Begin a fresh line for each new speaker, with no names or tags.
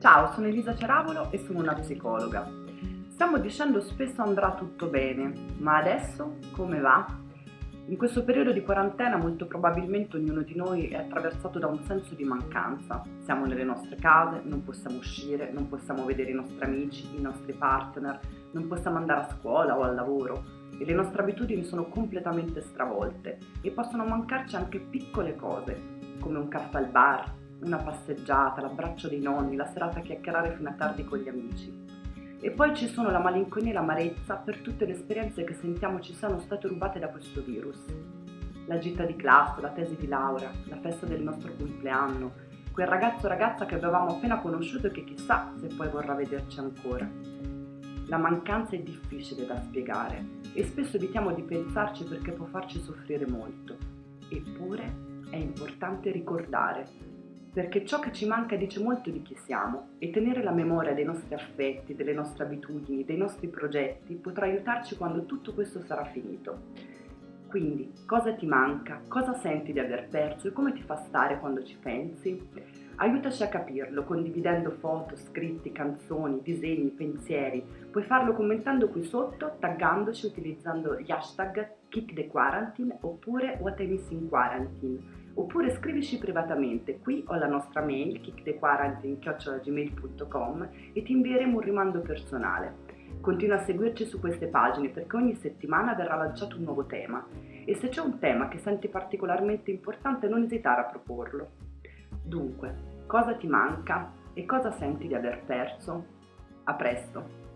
Ciao, sono Elisa Ceravolo e sono una psicologa. Stiamo dicendo spesso andrà tutto bene, ma adesso come va? In questo periodo di quarantena molto probabilmente ognuno di noi è attraversato da un senso di mancanza. Siamo nelle nostre case, non possiamo uscire, non possiamo vedere i nostri amici, i nostri partner, non possiamo andare a scuola o al lavoro e le nostre abitudini sono completamente stravolte e possono mancarci anche piccole cose, come un caffè al bar, una passeggiata, l'abbraccio dei nonni, la serata a chiacchierare fino a tardi con gli amici. E poi ci sono la malinconia e l'amarezza per tutte le esperienze che sentiamo ci siano state rubate da questo virus. La gita di classe, la tesi di laurea, la festa del nostro compleanno, quel ragazzo o ragazza che avevamo appena conosciuto e che chissà se poi vorrà vederci ancora. La mancanza è difficile da spiegare e spesso evitiamo di pensarci perché può farci soffrire molto. Eppure è importante ricordare perché ciò che ci manca dice molto di chi siamo e tenere la memoria dei nostri affetti, delle nostre abitudini, dei nostri progetti potrà aiutarci quando tutto questo sarà finito. Quindi, cosa ti manca? Cosa senti di aver perso e come ti fa stare quando ci pensi? Aiutaci a capirlo condividendo foto, scritti, canzoni, disegni, pensieri. Puoi farlo commentando qui sotto, taggandoci utilizzando gli hashtag KickTheQuarantine oppure What I Miss in Quarantine oppure scrivici privatamente, qui ho la nostra mail kickthequarantine.gmail.com e ti invieremo un rimando personale. Continua a seguirci su queste pagine perché ogni settimana verrà lanciato un nuovo tema e se c'è un tema che senti particolarmente importante non esitare a proporlo. Dunque, cosa ti manca e cosa senti di aver perso? A presto!